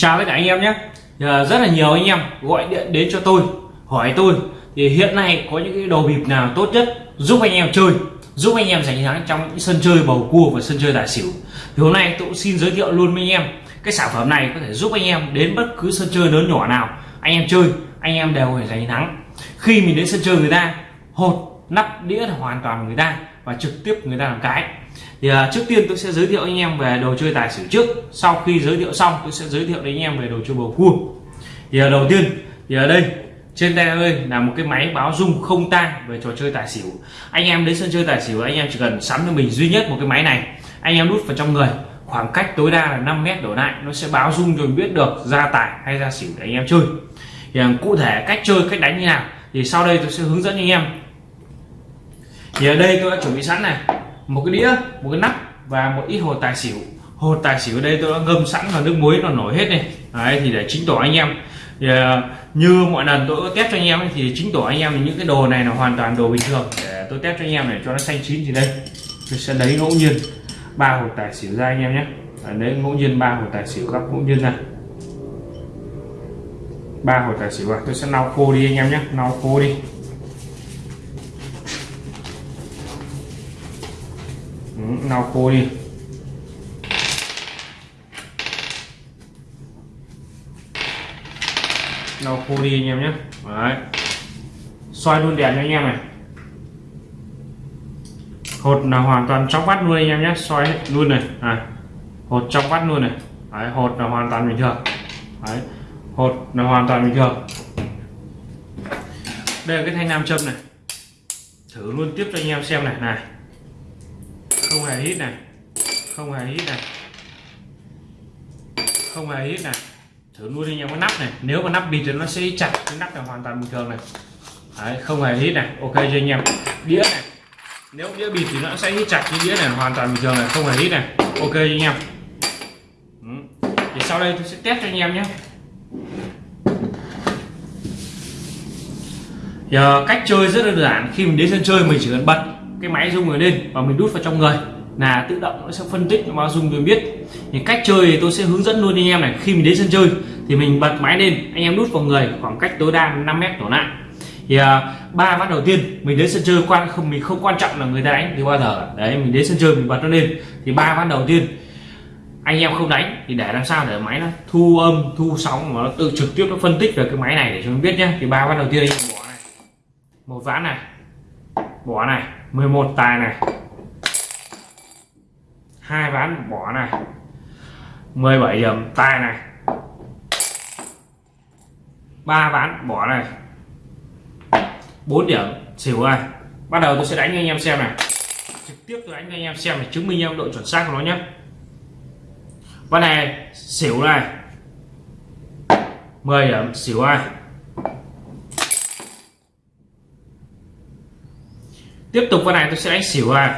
chào tất cả anh em nhé. Ờ, rất là nhiều anh em gọi điện đến cho tôi, hỏi tôi. Thì hiện nay có những cái đồ bịp nào tốt nhất giúp anh em chơi, giúp anh em giành thắng trong những sân chơi bầu cua và sân chơi tài xỉu? Thì hôm nay tôi cũng xin giới thiệu luôn với anh em, cái sản phẩm này có thể giúp anh em đến bất cứ sân chơi lớn nhỏ nào. Anh em chơi, anh em đều phải giành thắng. Khi mình đến sân chơi người ta, hột, nắp đĩa là hoàn toàn người ta và trực tiếp người ta làm cái thì à, trước tiên tôi sẽ giới thiệu anh em về đồ chơi tài xỉu trước. Sau khi giới thiệu xong tôi sẽ giới thiệu đến anh em về đồ chơi bầu cua. Thì à, đầu tiên thì ở đây trên tay ơi là một cái máy báo rung không tang về trò chơi tài xỉu. Anh em đến sân chơi tài xỉu anh em chỉ cần sắm cho mình duy nhất một cái máy này. Anh em đút vào trong người khoảng cách tối đa là 5 mét đổ lại nó sẽ báo rung rồi biết được ra tài hay ra xỉu để anh em chơi. Thì à, cụ thể cách chơi cách đánh như nào thì sau đây tôi sẽ hướng dẫn anh em. Thì ở đây tôi đã chuẩn bị sẵn này một cái đĩa một cái nắp và một ít hồ tài xỉu. Hồ tài xỉu ở đây tôi đã ngâm sẵn vào nước muối nó nổi hết này đấy thì để chính tỏ anh em. Thì, à, như mọi lần tôi có test cho anh em thì chính tỏ anh em những cái đồ này là hoàn toàn đồ bình thường. Để tôi test cho anh em để cho nó xanh chín thì đây. Tôi sẽ lấy ngẫu nhiên ba hồ tài xỉu ra anh em nhé. Lấy ngẫu nhiên ba hồ tài xỉu gấp ngẫu nhiên ra. Ba hồ tài xỉu vào tôi sẽ lau khô đi anh em nhé lau khô đi. Lau khô đi. Lau khô đi anh em nhé. Đấy. xoay luôn đèn cho anh em này. Hột là hoàn toàn trong vắt luôn anh em nhé. Xoay luôn này. À, hột trong vắt luôn này. Đấy, hột là hoàn toàn bình thường. Đấy. hột là hoàn toàn bình thường. Đây là cái thanh nam châm này. Thử luôn tiếp cho anh em xem này. Này không hề hít này không hề hít này không hề hít này thử luôn anh em cái nắp này. Nếu mà nắp bịt thì nó sẽ chặt cái nắp là hoàn toàn bình thường này. Đấy, không hề hít này ok cho anh em? Đĩa này. Nếu đĩa bịt thì nó sẽ hít chặt cái đĩa này hoàn toàn bình thường này. Không hề hít này ok cho anh em? Ừ. thì sau đây tôi sẽ test cho anh em nhé. Giờ cách chơi rất đơn giản. Khi mình đến sân chơi mình chỉ cần bật cái máy rung người lên và mình đút vào trong người là tự động nó sẽ phân tích nó báo dung tôi biết. Thì cách chơi thì tôi sẽ hướng dẫn luôn anh em này khi mình đến sân chơi thì mình bật máy lên anh em đút vào người khoảng cách tối đa 5 mét đổ lại. Thì à, ba uh, ván đầu tiên mình đến sân chơi quan không mình không quan trọng là người ta đánh thì bao giờ. Đấy mình đến sân chơi mình bật nó lên thì ba ván đầu tiên anh em không đánh thì để làm sao để máy nó thu âm thu sóng mà nó tự trực tiếp nó phân tích về cái máy này để cho mình biết nhé thì ba ván đầu tiên anh em bỏ này. Một ván này bỏ này 11 tài này. Hai ván, bỏ này. 17 điểm, tài này. Ba ván, bỏ này. 4 điểm, xỉu này. Bắt đầu tôi sẽ đánh cho anh em xem này. Trực tiếp tôi đánh cho anh em xem để chứng minh em độ chuẩn xác của nó nhé. Con này, xỉu này. 10 điểm, xỉu ai tiếp tục con này tôi sẽ đánh xỉu này.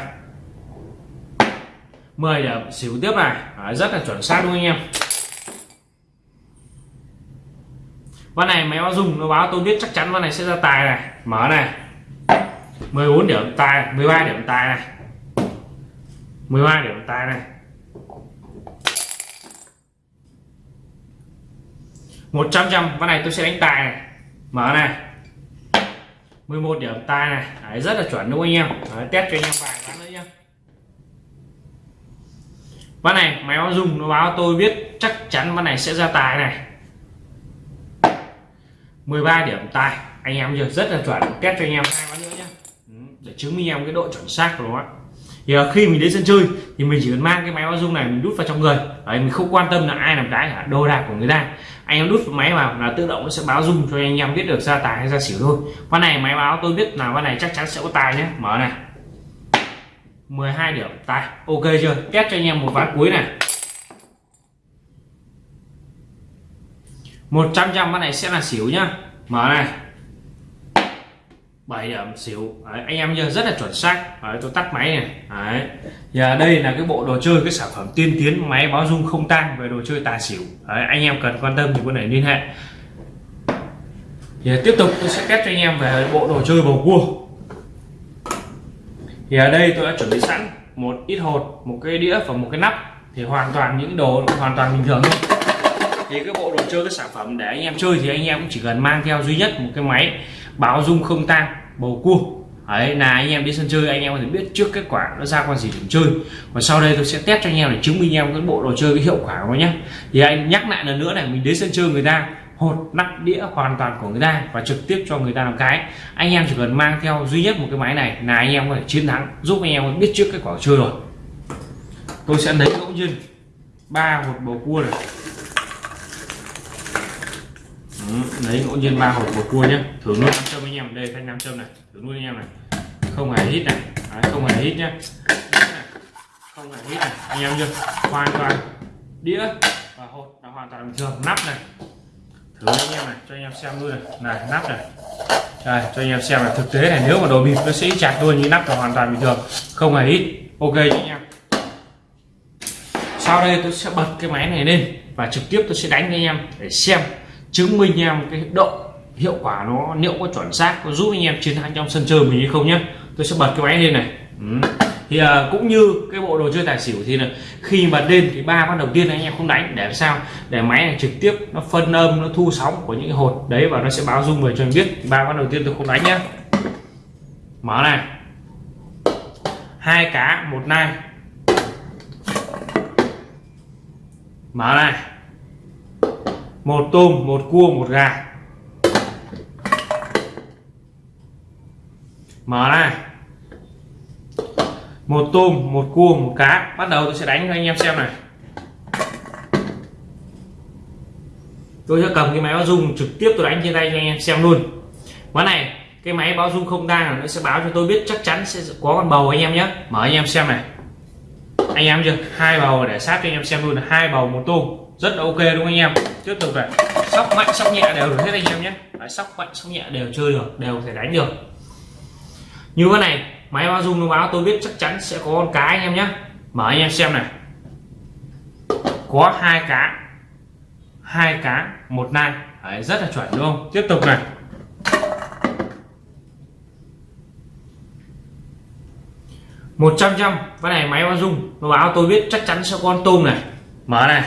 10 điểm xỉu tiếp này. Đấy, rất là chuẩn xác luôn anh em? Con này máy báo dùng nó báo tôi biết chắc chắn con này sẽ ra tài này. Mở này. 14 điểm tài 13 điểm tài này. 13 điểm tài này. 100 trăm con này tôi sẽ đánh tài này. Mở này. 11 điểm tài này. Đấy, rất là chuẩn đúng không anh em. Đấy, test cho anh em vài ván nữa nhé ván này máy báo dùng nó báo tôi biết chắc chắn ván này sẽ ra tài này. 13 điểm tài anh em giờ rất là chuẩn. Test cho anh em hai ván nữa nhé ừ, để chứng minh em cái độ chuẩn xác của nó thì ờ, khi mình đến sân chơi thì mình chỉ cần mang cái máy báo dung này mình đút vào trong người. Đấy mình không quan tâm là ai làm cái cả đồ đạc của người ta anh em đút máy vào là tự động nó sẽ báo dung cho anh em biết được ra tài hay ra xỉu thôi. Con này máy báo tôi biết là con này chắc chắn sẽ có tài nhé. Mở này. 12 điểm. Tài. Ok chưa? Test cho anh em một ván cuối này. 100 trăm con này sẽ là xỉu nhá. Mở này. 7 điểm xỉu. Đấy, anh em nhớ rất là chuẩn xác. Đấy, tôi tắt máy này. Đấy. giờ đây là cái bộ đồ chơi cái sản phẩm tiên tiến máy báo dung không tang về đồ chơi tài xỉu. Đấy, anh em cần quan tâm thì có thể liên hệ. Thì tiếp tục tôi sẽ test cho anh em về bộ đồ chơi bầu cua. Thì ở đây tôi đã chuẩn bị sẵn một ít hột một cái đĩa và một cái nắp. Thì hoàn toàn những đồ hoàn toàn bình thường thôi. Thì cái bộ đồ chơi cái sản phẩm để anh em chơi thì anh em cũng chỉ cần mang theo duy nhất một cái máy báo dung không tang bầu cua. Ấy là anh em đi sân chơi, anh em có thể biết trước kết quả nó ra con gì điểm chơi. Và sau đây tôi sẽ test cho anh em để chứng minh em cái bộ đồ chơi, cái hiệu quả của nó nhé. Thì anh nhắc lại lần nữa này, mình đến sân chơi người ta, hột, nắp, đĩa hoàn toàn của người ta và trực tiếp cho người ta làm cái. Anh em chỉ cần mang theo duy nhất một cái máy này là anh em có thể chiến thắng, giúp anh em biết trước kết quả chơi rồi. Tôi sẽ lấy ngẫu nhiên ba hột bầu cua này lấy ngẫu nhiên ba hộp bột cua nhé thử luôn nam châm anh em đây thanh nam châm này. Thử luôn anh em này. Không hề hít này. Đấy, không hề hít nhé không hề hít này. Anh em chưa? Hoàn toàn đĩa và hột là hoàn toàn bình thường. Nắp này. Thử anh em này. Cho anh em xem luôn này. Này nắp này. Đây cho anh em xem là thực tế này nếu mà đồ bịp nó sẽ chặt luôn như nắp là hoàn toàn bình thường. Không hề ít, ok cho anh em. Sau đây tôi sẽ bật cái máy này lên và trực tiếp tôi sẽ đánh với anh em để xem chứng minh em cái độ hiệu quả nó liệu có chuẩn xác có giúp anh em chiến thắng trong sân chơi mình hay không nhé tôi sẽ bật cái máy lên này. Ừ. thì à, cũng như cái bộ đồ chơi tài xỉu thì là khi bật lên thì ba con đầu tiên anh em không đánh để sao? Để máy này trực tiếp nó phân âm nó thu sóng của những cái hột đấy và nó sẽ báo dung về cho anh biết. Ba con đầu tiên tôi không đánh nhá. Mở này. Hai cá một nai. Mở này một tôm, một cua, một gà. Mở này một tôm, một cua, một cá. Bắt đầu tôi sẽ đánh cho anh em xem này. Tôi sẽ cầm cái máy báo dung trực tiếp tôi đánh trên tay cho anh em xem luôn. Ván này, cái máy báo dung không đang nó sẽ báo cho tôi biết chắc chắn sẽ có con bầu anh em nhé. Mở anh em xem này. Anh em chưa? Hai bầu để sát cho anh em xem luôn. Hai bầu, một tôm rất là ok đúng không anh em? Tiếp tục này. Sóc mạnh sóc nhẹ đều được hết anh em nhé. Đấy, sóc mạnh sóc nhẹ đều chơi được đều thể đánh được. Như thế này máy báo dung nó báo tôi biết chắc chắn sẽ có con cá anh em nhé. Mở anh em xem này. Có hai cá. Hai cá một nai. Đấy, rất là chuẩn đúng không? Tiếp tục này. Một trăm trăm. Cái này máy báo dung nó báo tôi biết chắc chắn sẽ có con tôm này. Mở này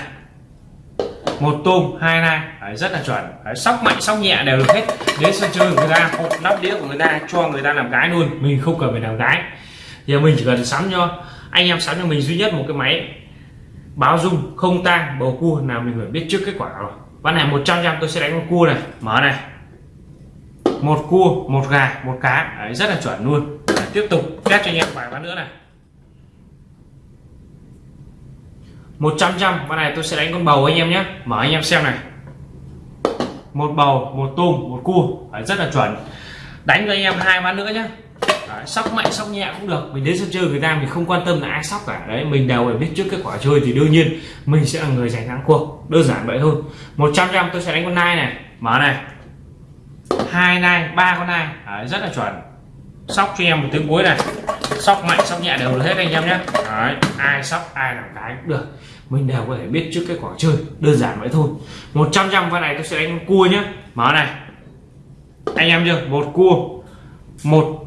một tôm hai nai. Đấy, rất là chuẩn. Đấy, sóc mạnh sóc nhẹ đều được hết. Đến sân chơi của người ta hộp nắp đĩa của người ta cho người ta làm cái luôn. Mình không cần phải làm cái giờ mình chỉ cần sắm cho anh em sắm cho mình duy nhất một cái máy báo dung không tang bầu cua. Nào mình phải biết trước kết quả rồi. Ván này 100 trăm tôi sẽ đánh con cua này. Mở này. Một cua một gà một cá. Đấy, rất là chuẩn luôn. Đấy, tiếp tục test cho anh em vài ván nữa này. 100 trăm con này tôi sẽ đánh con bầu anh em nhé. Mở anh em xem này. Một bầu một tôm một cua. Đấy, rất là chuẩn. Đánh cho anh em hai ván nữa nhé. Đấy, sóc mạnh sóc nhẹ cũng được. Mình đến sân chơi người ta mình không quan tâm là ai sóc cả. Đấy mình đều phải biết trước kết quả chơi thì đương nhiên mình sẽ là người giành thắng cuộc. Đơn giản vậy thôi. 100 trăm tôi sẽ đánh con nai này. Mở này. Hai nai ba con nai. Đấy, rất là chuẩn. Sóc cho em một tiếng cuối này sóc mạnh sóc nhẹ đều được hết anh em nhé. Đấy, ai sóc ai làm cái cũng được. Mình đều có thể biết trước kết quả chơi đơn giản vậy thôi. 100 trăm con này tôi sẽ đánh cua nhé. Mở này. Anh em chưa? Một cua một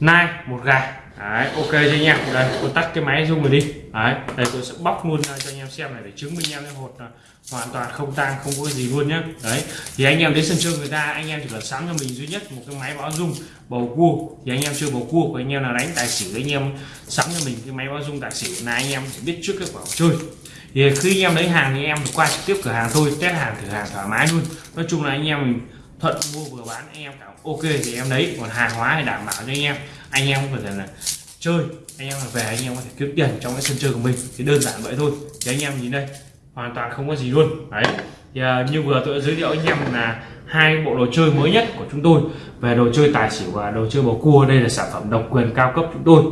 nai một gà. Đấy ok cho anh em? Đây tôi tắt cái máy zoom rồi đi đấy đây tôi sẽ bóc luôn ra cho anh em xem này để chứng minh em cái hột là hoàn toàn không tang không có gì luôn nhé đấy thì anh em đến sân chơi người ta anh em chỉ cần sắm cho mình duy nhất một cái máy báo dung bầu cua thì anh em chơi bầu cua của anh em là đánh tài xỉu anh em sắm cho mình cái máy báo dung tài xỉu là anh em sẽ biết trước kết quả chơi thì khi anh em lấy hàng thì em qua trực tiếp cửa hàng thôi test hàng thử hàng thoải mái luôn nói chung là anh em mình thuận mua vừa bán anh em cảm ok thì em lấy còn hàng hóa thì đảm bảo cho anh em anh em có thể là chơi anh em về anh em có thể kiếm tiền trong cái sân chơi của mình. Thì đơn giản vậy thôi. Thì anh em nhìn đây hoàn toàn không có gì luôn. Đấy. Thì, à, như vừa tôi đã giới thiệu anh em là hai bộ đồ chơi mới nhất của chúng tôi. Về đồ chơi tài xỉu và đồ chơi bầu cua đây là sản phẩm độc quyền cao cấp chúng tôi.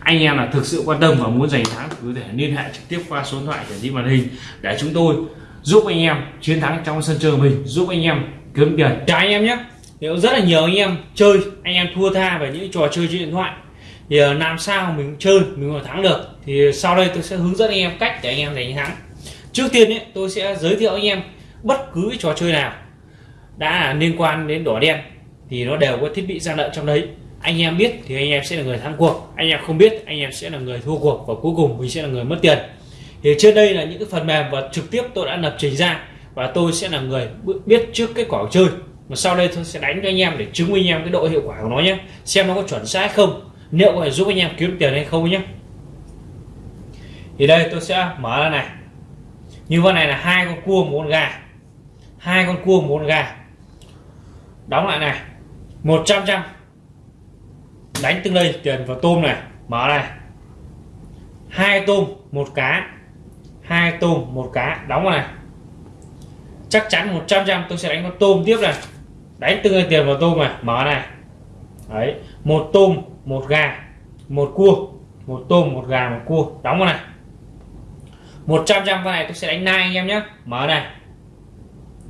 Anh em là thực sự quan tâm và muốn giành thắng thì có thể liên hệ trực tiếp qua số điện thoại hiển thị màn hình để chúng tôi giúp anh em chiến thắng trong sân chơi mình giúp anh em kiếm tiền. Chào anh em nhé. Nếu rất là nhiều anh em chơi anh em thua tha về những trò chơi trên điện thoại thì ờ, làm sao mình chơi mình có thắng được? Thì ờ, sau đây tôi sẽ hướng dẫn anh em cách để anh em đánh thắng. Trước tiên ấy, tôi sẽ giới thiệu anh em bất cứ trò chơi nào đã liên quan đến đỏ đen thì nó đều có thiết bị gian lận trong đấy. Anh em biết thì anh em sẽ là người thắng cuộc anh em không biết anh em sẽ là người thua cuộc và cuối cùng mình sẽ là người mất tiền. Thì trên đây là những cái phần mềm và trực tiếp tôi đã lập trình ra và tôi sẽ là người biết trước kết quả chơi. Mà sau đây tôi sẽ đánh cho anh em để chứng minh anh em cái độ hiệu quả của nó nhé xem nó có chuẩn xác không liệu có thể giúp anh em kiếm tiền hay không nhé thì đây, tôi sẽ mở ra này. Như con này là hai con cua một con gà. Hai con cua một con gà. Đóng lại này. 100 trăm đánh từng đây tiền vào tôm này. Mở này. Hai tôm, một cá. Hai tôm, một cá. Đóng vào này. Chắc chắn 100 trăm tôi sẽ đánh con tôm tiếp này. Đánh từng đây tiền vào tôm này. Mở này. Đấy, một tôm một gà, một cua, một tôm, một gà, một cua. Đóng vào này. 100 trăm con này tôi sẽ đánh nai anh em nhé. Mở này.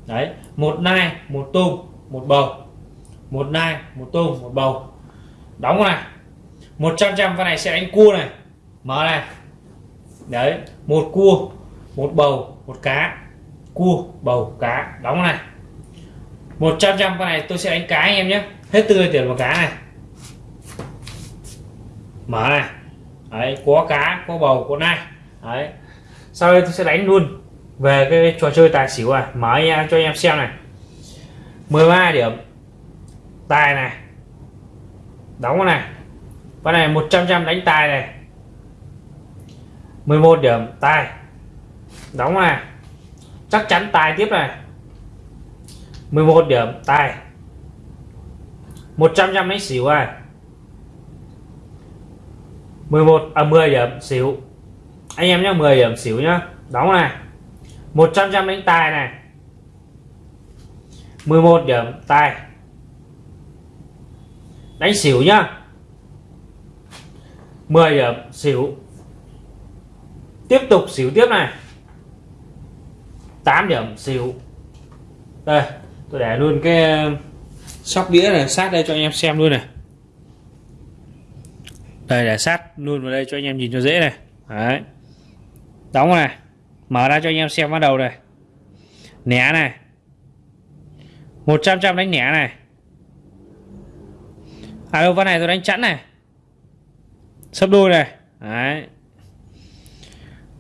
Đấy, một nai, một tôm, một bầu. Một nai, một tôm, một bầu. Đóng vào này. 100 trăm con này sẽ đánh cua này. Mở này. Đấy, một cua, một bầu, một cá. Cua, bầu, cá. Đóng này. 100 trăm con này tôi sẽ đánh cá anh em nhé. Hết tươi tiền vào cá này mở này. Đấy, có cá, có bầu, có nai. Đấy. Sau đây tôi sẽ đánh luôn về cái trò chơi tài xỉu à mở em, cho anh em xem này. 13 điểm. Tài này. Đóng này. Con này 100 trăm đánh tài này. 11 điểm, tài. Đóng này. Chắc chắn tài tiếp này. 11 điểm, tài. 100 trăm đánh xỉu này. 11 à 10 điểm xỉu. Anh em nhé 10 điểm xỉu nhá. Đóng này. 100 trăm đánh tài này. 11 điểm tài đánh xỉu nhá. 10 điểm xỉu. Tiếp tục xỉu tiếp này. 8 điểm xỉu. Đây, tôi để luôn cái, sóc đĩa này, sát đây cho anh em xem luôn này đây để sát luôn vào đây cho anh em nhìn cho dễ này. Đấy. Đóng này. Mở ra cho anh em xem bắt đầu này. Nẻ này. 100 trăm đánh nẻ này. À đâu ván này tôi đánh chẵn này. Sấp đôi này. Đấy.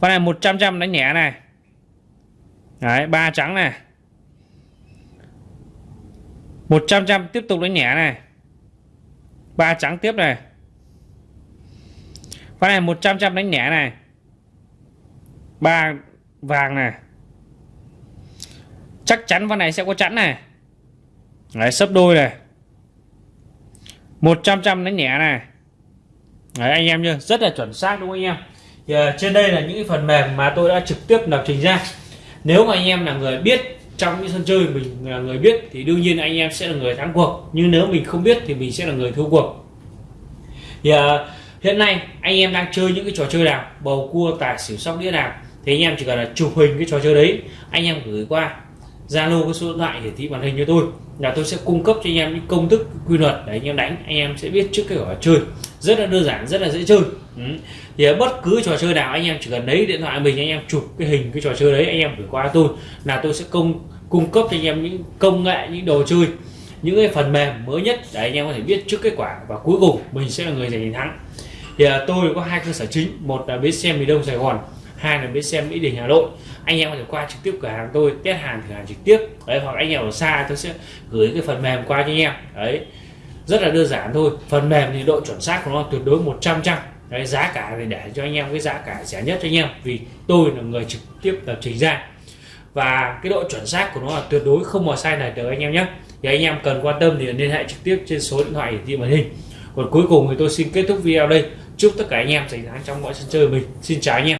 Ván này 100 trăm đánh nẻ này. Đấy, ba trắng này. 100 trăm tiếp tục đánh nẻ này. Ba trắng tiếp này ván này 100 trăm đánh nhẹ này. Ba vàng này. Chắc chắn ván này sẽ có chẵn này. Đấy sấp đôi này. 100 trăm đánh nhẹ này. Đấy anh em chưa rất là chuẩn xác đúng không anh em? Thì, ờ, trên đây là những phần mềm mà tôi đã trực tiếp lập trình ra. Nếu mà anh em là người biết trong những sân chơi mình là người biết thì đương nhiên anh em sẽ là người thắng cuộc. Nhưng nếu mình không biết thì mình sẽ là người thua cuộc. Thì uh, hiện nay anh em đang chơi những cái trò chơi nào bầu cua tài xỉu sóc đĩa nào thì anh em chỉ cần là chụp hình cái trò chơi đấy anh em gửi qua Zalo cái số điện thoại hiển thị màn hình cho tôi là tôi sẽ cung cấp cho anh em những công thức quy luật để anh em đánh anh em sẽ biết trước cái quả chơi rất là đơn giản rất là dễ chơi ừ. thì bất cứ trò chơi nào anh em chỉ cần lấy điện thoại mình anh em chụp cái hình cái trò chơi đấy anh em gửi qua tôi là tôi sẽ cung cung cấp cho anh em những công nghệ những đồ chơi những cái phần mềm mới nhất để anh em có thể biết trước kết quả và cuối cùng mình sẽ là người giành thắng thì à, tôi có hai cơ sở chính. Một là bến xe miền đông sài gòn hai là bến xe mỹ đình hà nội. Anh em có thể qua trực tiếp cửa hàng tôi test hàng thử hàng trực tiếp. Đấy hoặc anh em ở xa tôi sẽ gửi cái phần mềm qua cho anh em. Đấy rất là đơn giản thôi. Phần mềm thì độ chuẩn xác của nó tuyệt đối 100 trăm đấy giá cả thì để cho anh em cái giá cả rẻ nhất cho anh em vì tôi là người trực tiếp lập trình ra. Và cái độ chuẩn xác của nó là tuyệt đối không mà sai này được anh em nhé. Thì anh em cần quan tâm thì liên hệ trực tiếp trên số điện thoại hiển thị màn hình. Còn cuối cùng thì tôi xin kết thúc video đây chúc tất cả anh em giành thắng trong mọi sân chơi của mình. Xin chào anh em.